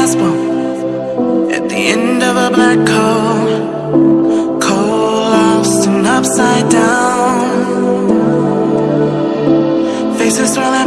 last one At the end of a black hole. Cold, lost and upside down. Faces swirling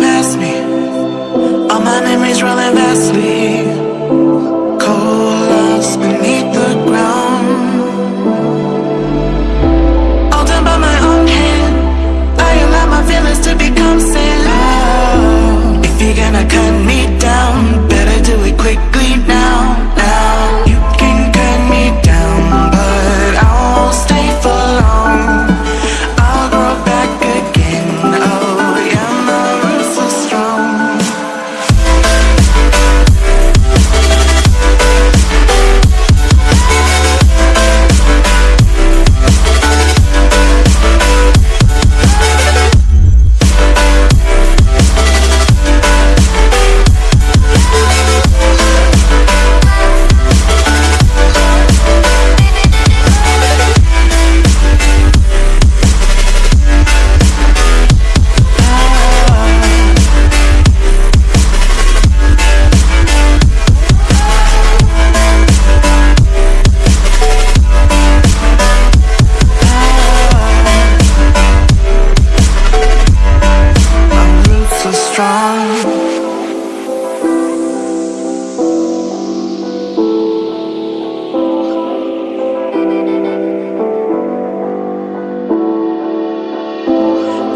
strong.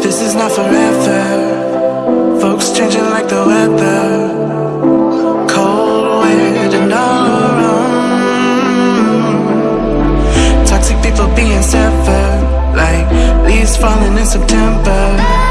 This is not forever. Folks changing like the weather. Cold, weird, and all around. Toxic people being severed Like leaves falling in September.